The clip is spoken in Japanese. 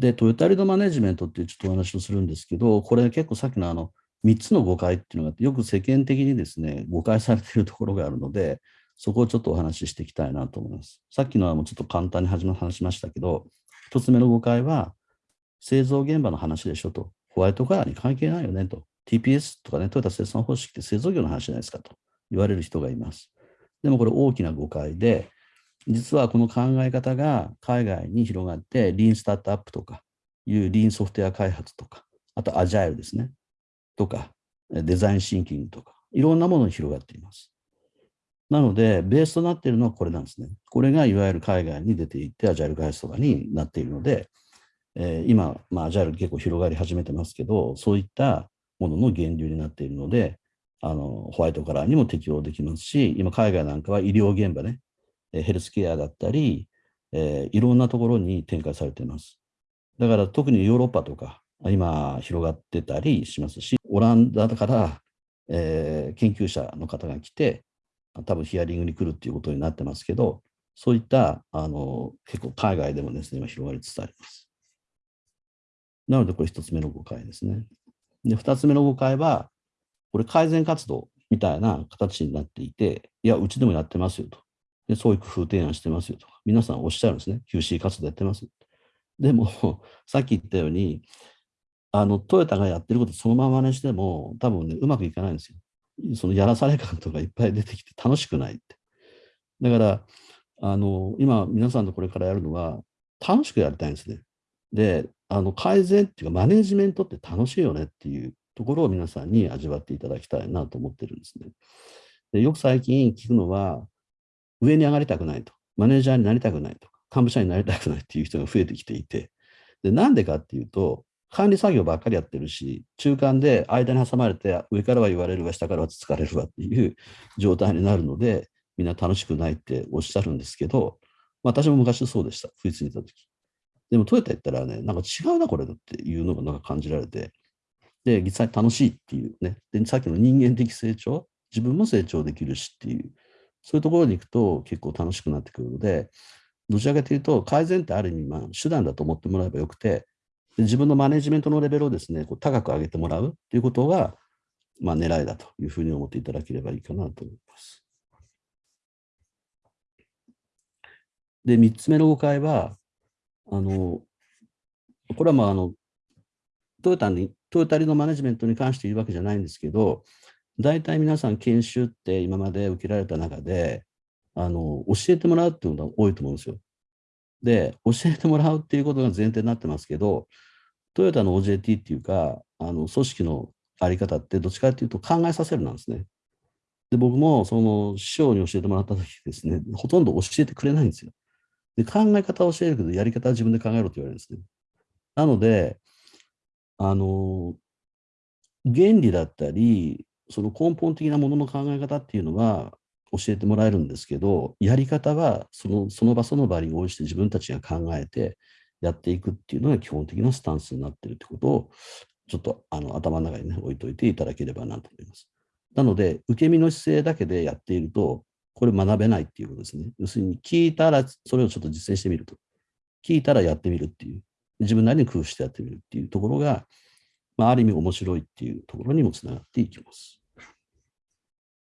で、トヨタリドマネジメントっていうちょっとお話をするんですけど、これ結構さっきのあの3つの誤解っていうのが、よく世間的にですね、誤解されているところがあるので、そこをちょっとお話ししていきたいなと思います。さっきのはもうちょっと簡単に始め話しましたけど、1つ目の誤解は、製造現場の話でしょと、ホワイトカラーに関係ないよねと、TPS とかね、トヨタ生産方式って製造業の話じゃないですかと言われる人がいます。でもこれ大きな誤解で、実はこの考え方が海外に広がって、リーンスタートアップとかいうリーンソフトウェア開発とか、あとアジャイルですね、とか、デザインシンキングとか、いろんなものに広がっています。なので、ベースとなっているのはこれなんですね。これがいわゆる海外に出ていって、アジャイル開発とかになっているので、えー、今、まあ、アジャイル結構広がり始めてますけど、そういったものの源流になっているので、あのホワイトカラーにも適用できますし、今、海外なんかは医療現場ね、ヘルスケアだったり、えー、いろんなところに展開されています。だから特にヨーロッパとか、今広がってたりしますし、オランダから、えー、研究者の方が来て、多分ヒアリングに来るっていうことになってますけど、そういったあの結構海外でもですね、今広がりつつあります。なので、これ一つ目の誤解ですね。で、二つ目の誤解は、これ改善活動みたいな形になっていて、いや、うちでもやってますよと。で、そういう工夫提案してますよとか、皆さんおっしゃるんですね。QC 活動やってます。でも、さっき言ったように、あの、トヨタがやってることそのままにしても、多分ね、うまくいかないんですよ。そのやらされ感とかいっぱい出てきて楽しくないって。だから、あの、今、皆さんとこれからやるのは、楽しくやりたいんですね。で、あの、改善っていうか、マネジメントって楽しいよねっていうところを皆さんに味わっていただきたいなと思ってるんですね。でよく最近聞くのは、上に上がりたくないと、マネージャーになりたくないとか、幹部社員になりたくないっていう人が増えてきていて、でなんでかっていうと、管理作業ばっかりやってるし、中間で間に挟まれて、上からは言われるわ、下からはつつかれるわっていう状態になるので、みんな楽しくないっておっしゃるんですけど、私も昔そうでした、フイツにいた時。でもトヨタ行ったらね、なんか違うな、これだっていうのがなんか感じられて、で、実際楽しいっていうね。で、さっきの人間的成長、自分も成長できるしっていう、そういうところに行くと結構楽しくなってくるので、どちらかというと、改善ってある意味、まあ、手段だと思ってもらえばよくて、自分のマネジメントのレベルをですね、こう高く上げてもらうということが、まあ、狙いだというふうに思っていただければいいかなと思います。で、3つ目の誤解は、あの、これはまあ、あの、トヨタにトヨタリのマネジメントに関して言うわけじゃないんですけど、大体皆さん研修って今まで受けられた中で、あの、教えてもらうっていうのが多いと思うんですよ。で、教えてもらうっていうことが前提になってますけど、トヨタの OJT っていうか、あの、組織のあり方ってどっちかっていうと考えさせるなんですね。で、僕もその師匠に教えてもらった時ですね、ほとんど教えてくれないんですよ。で、考え方を教えるけど、やり方は自分で考えろって言われるんですね。なので、あの、原理だったり、その根本的なものの考え方っていうのは教えてもらえるんですけど、やり方はそのその場その場に応じて自分たちが考えてやっていくっていうのが基本的なスタンスになってるってことを、ちょっとあの頭の中に、ね、置いといていただければなと思います。なので、受け身の姿勢だけでやっていると、これ学べないっていうことですね。要するに、聞いたらそれをちょっと実践してみると。聞いたらやってみるっていう。自分なりに工夫してやってみるっていうところが、まあ、ある意味面白いっていうところにもつながっていきます。